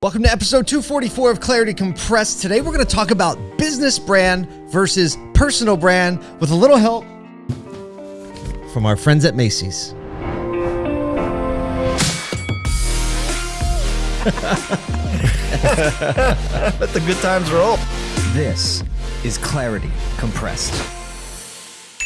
Welcome to episode 244 of Clarity Compressed. Today we're going to talk about business brand versus personal brand with a little help from our friends at Macy's. Let the good times roll. This is Clarity Compressed.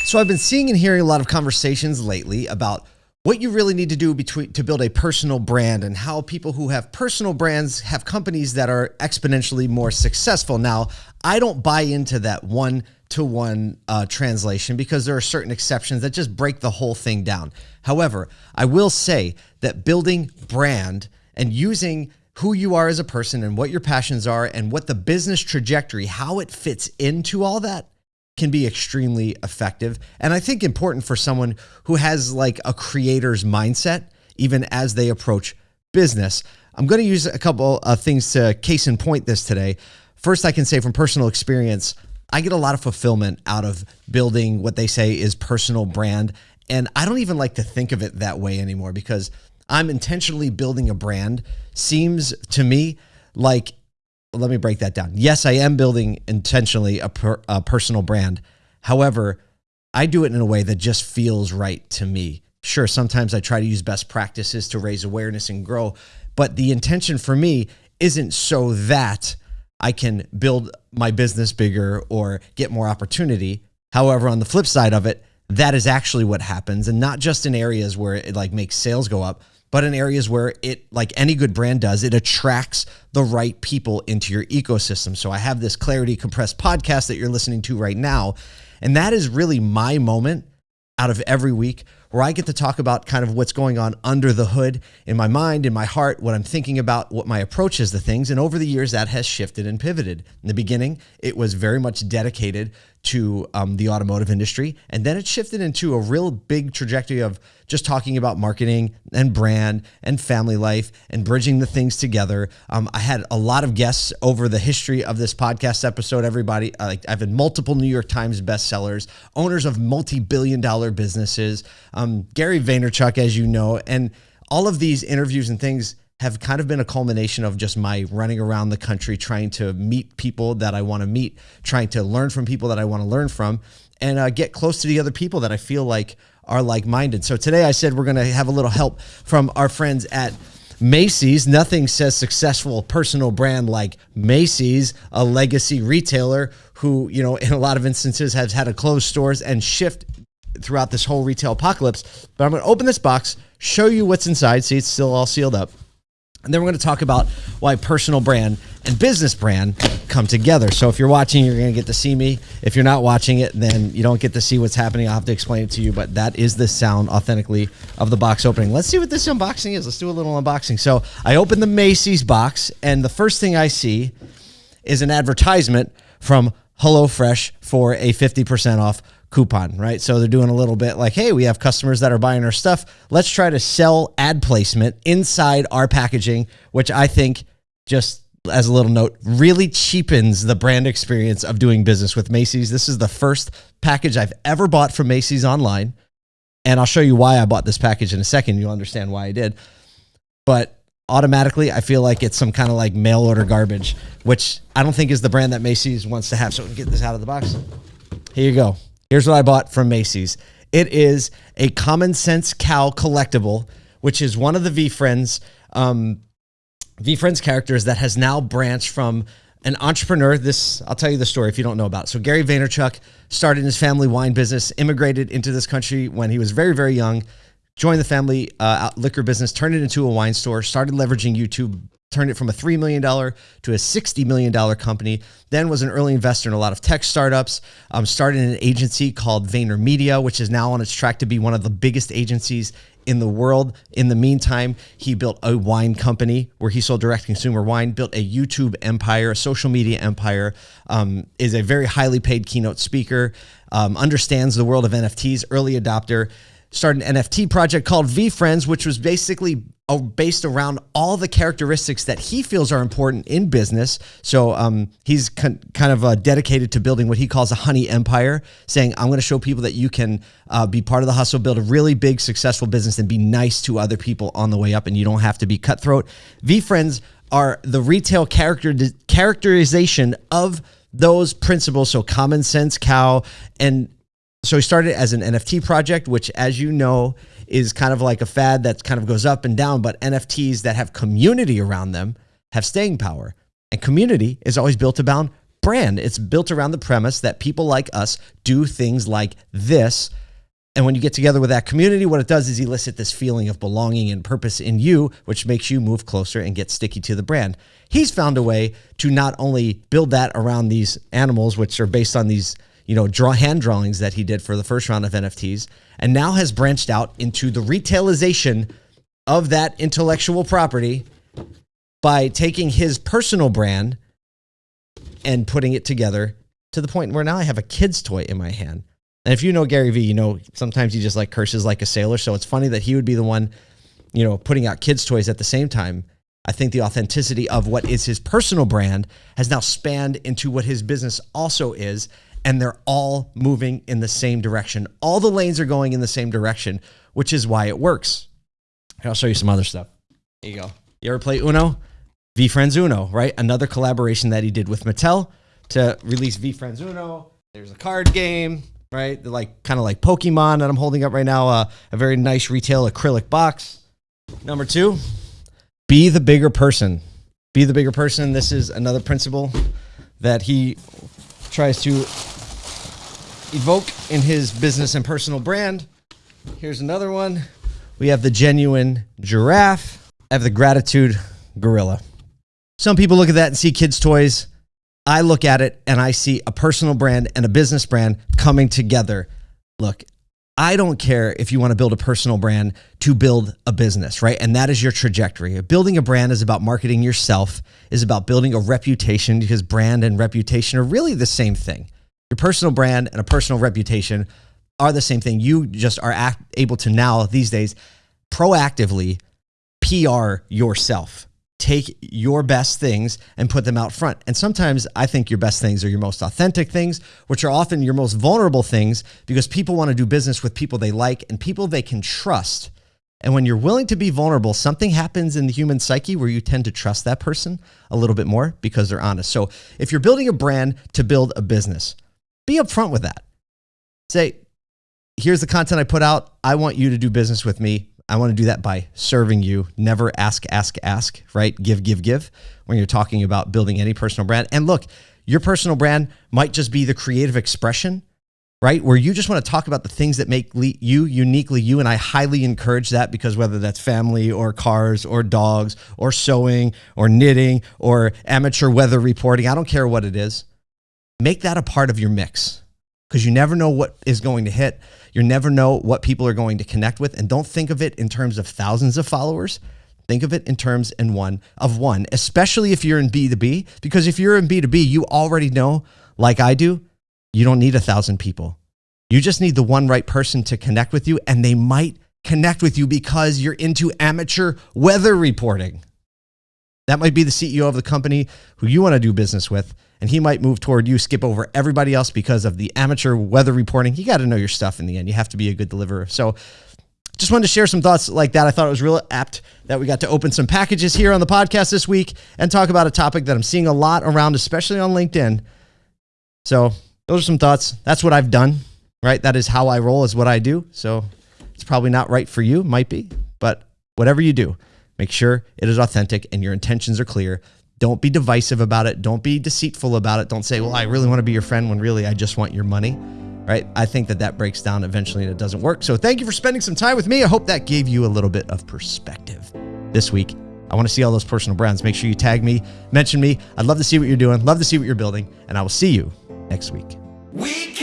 So I've been seeing and hearing a lot of conversations lately about what you really need to do between to build a personal brand and how people who have personal brands have companies that are exponentially more successful. Now, I don't buy into that one to one uh, translation because there are certain exceptions that just break the whole thing down. However, I will say that building brand and using who you are as a person and what your passions are and what the business trajectory, how it fits into all that can be extremely effective. And I think important for someone who has like a creator's mindset, even as they approach business. I'm going to use a couple of things to case in point this today. First, I can say from personal experience, I get a lot of fulfillment out of building what they say is personal brand. And I don't even like to think of it that way anymore because I'm intentionally building a brand seems to me like let me break that down. Yes, I am building intentionally a, per, a personal brand. However, I do it in a way that just feels right to me. Sure, sometimes I try to use best practices to raise awareness and grow, but the intention for me isn't so that I can build my business bigger or get more opportunity. However, on the flip side of it, that is actually what happens and not just in areas where it like makes sales go up, but in areas where it, like any good brand does, it attracts the right people into your ecosystem. So I have this Clarity Compressed podcast that you're listening to right now. And that is really my moment out of every week where I get to talk about kind of what's going on under the hood in my mind, in my heart, what I'm thinking about, what my approach is to things. And over the years, that has shifted and pivoted. In the beginning, it was very much dedicated to um, the automotive industry. And then it shifted into a real big trajectory of just talking about marketing and brand and family life and bridging the things together. Um, I had a lot of guests over the history of this podcast episode. Everybody, uh, I've had multiple New York Times bestsellers, owners of multi billion dollar businesses, um, Gary Vaynerchuk, as you know, and all of these interviews and things have kind of been a culmination of just my running around the country trying to meet people that I want to meet, trying to learn from people that I want to learn from, and uh, get close to the other people that I feel like are like minded. So today I said we're going to have a little help from our friends at Macy's. Nothing says successful personal brand like Macy's, a legacy retailer who, you know, in a lot of instances has had to close stores and shift throughout this whole retail apocalypse. But I'm going to open this box, show you what's inside. See, it's still all sealed up. And then we're going to talk about why personal brand and business brand come together. So if you're watching, you're going to get to see me. If you're not watching it, then you don't get to see what's happening. I'll have to explain it to you, but that is the sound authentically of the box opening. Let's see what this unboxing is. Let's do a little unboxing. So I open the Macy's box, and the first thing I see is an advertisement from HelloFresh for a 50% off coupon, right? So they're doing a little bit like, hey, we have customers that are buying our stuff. Let's try to sell ad placement inside our packaging, which I think just as a little note really cheapens the brand experience of doing business with Macy's. This is the first package I've ever bought from Macy's online. And I'll show you why I bought this package in a second. You'll understand why I did. But automatically, I feel like it's some kind of like mail order garbage, which I don't think is the brand that Macy's wants to have. So get this out of the box. Here you go. Here's what I bought from Macy's. It is a Common Sense Cow collectible, which is one of the VeeFriends um, VeeFriends characters that has now branched from an entrepreneur. This I'll tell you the story if you don't know about. So Gary Vaynerchuk started his family wine business, immigrated into this country when he was very very young, joined the family uh, liquor business, turned it into a wine store, started leveraging YouTube turned it from a $3 million to a $60 million company, then was an early investor in a lot of tech startups, um, started an agency called VaynerMedia, which is now on its track to be one of the biggest agencies in the world. In the meantime, he built a wine company where he sold direct consumer wine, built a YouTube empire, a social media empire, um, is a very highly paid keynote speaker, um, understands the world of NFTs, early adopter, started an NFT project called VeeFriends, which was basically uh, based around all the characteristics that he feels are important in business. So um, he's kind of uh, dedicated to building what he calls a honey empire, saying, I'm going to show people that you can uh, be part of the hustle, build a really big, successful business, and be nice to other people on the way up, and you don't have to be cutthroat. VeeFriends are the retail character characterization of those principles. So common sense cow. And so he started as an NFT project, which as you know, is kind of like a fad that kind of goes up and down, but NFTs that have community around them have staying power. And community is always built around brand. It's built around the premise that people like us do things like this. And when you get together with that community, what it does is elicit this feeling of belonging and purpose in you, which makes you move closer and get sticky to the brand. He's found a way to not only build that around these animals, which are based on these, you know, draw hand drawings that he did for the first round of NFTs, and now has branched out into the retailization of that intellectual property by taking his personal brand and putting it together to the point where now I have a kid's toy in my hand. And if you know Gary Vee, you know sometimes he just like curses like a sailor. So it's funny that he would be the one, you know, putting out kids' toys at the same time. I think the authenticity of what is his personal brand has now spanned into what his business also is. And they're all moving in the same direction. All the lanes are going in the same direction, which is why it works. I'll show you some other stuff. There you go. You ever play Uno? VeeFriends Uno, right? Another collaboration that he did with Mattel to release VeeFriends Uno. There's a card game, right? They're like kind of like Pokemon that I'm holding up right now. Uh, a very nice retail acrylic box. Number two, be the bigger person. Be the bigger person. This is another principle that he tries to evoke in his business and personal brand. Here's another one. We have the genuine giraffe. I have the gratitude gorilla. Some people look at that and see kids' toys. I look at it and I see a personal brand and a business brand coming together. Look, I don't care if you want to build a personal brand to build a business, right? And that is your trajectory. Building a brand is about marketing yourself, is about building a reputation because brand and reputation are really the same thing. Your personal brand and a personal reputation are the same thing. You just are act, able to now, these days, proactively PR yourself take your best things and put them out front. And sometimes I think your best things are your most authentic things, which are often your most vulnerable things because people want to do business with people they like and people they can trust. And when you're willing to be vulnerable, something happens in the human psyche where you tend to trust that person a little bit more because they're honest. So if you're building a brand to build a business, be upfront with that. Say, here's the content I put out. I want you to do business with me. I want to do that by serving you. Never ask, ask, ask, right? Give, give, give when you're talking about building any personal brand. And look, your personal brand might just be the creative expression, right? Where you just want to talk about the things that make you uniquely you. And I highly encourage that because whether that's family or cars or dogs or sewing or knitting or amateur weather reporting, I don't care what it is, make that a part of your mix because you never know what is going to hit. You never know what people are going to connect with. And don't think of it in terms of thousands of followers. Think of it in terms in one of one, especially if you're in B2B, because if you're in B2B, you already know, like I do, you don't need a thousand people. You just need the one right person to connect with you, and they might connect with you because you're into amateur weather reporting. That might be the CEO of the company who you want to do business with, and he might move toward you, skip over everybody else because of the amateur weather reporting. You got to know your stuff in the end. You have to be a good deliverer. So, just wanted to share some thoughts like that. I thought it was real apt that we got to open some packages here on the podcast this week and talk about a topic that I'm seeing a lot around, especially on LinkedIn. So, those are some thoughts. That's what I've done, right? That is how I roll, is what I do. So, it's probably not right for you, might be, but whatever you do, make sure it is authentic and your intentions are clear. Don't be divisive about it. Don't be deceitful about it. Don't say, well, I really want to be your friend when really I just want your money. Right. I think that that breaks down eventually and it doesn't work. So thank you for spending some time with me. I hope that gave you a little bit of perspective this week. I want to see all those personal brands. Make sure you tag me, mention me. I'd love to see what you're doing, love to see what you're building, and I will see you next week. We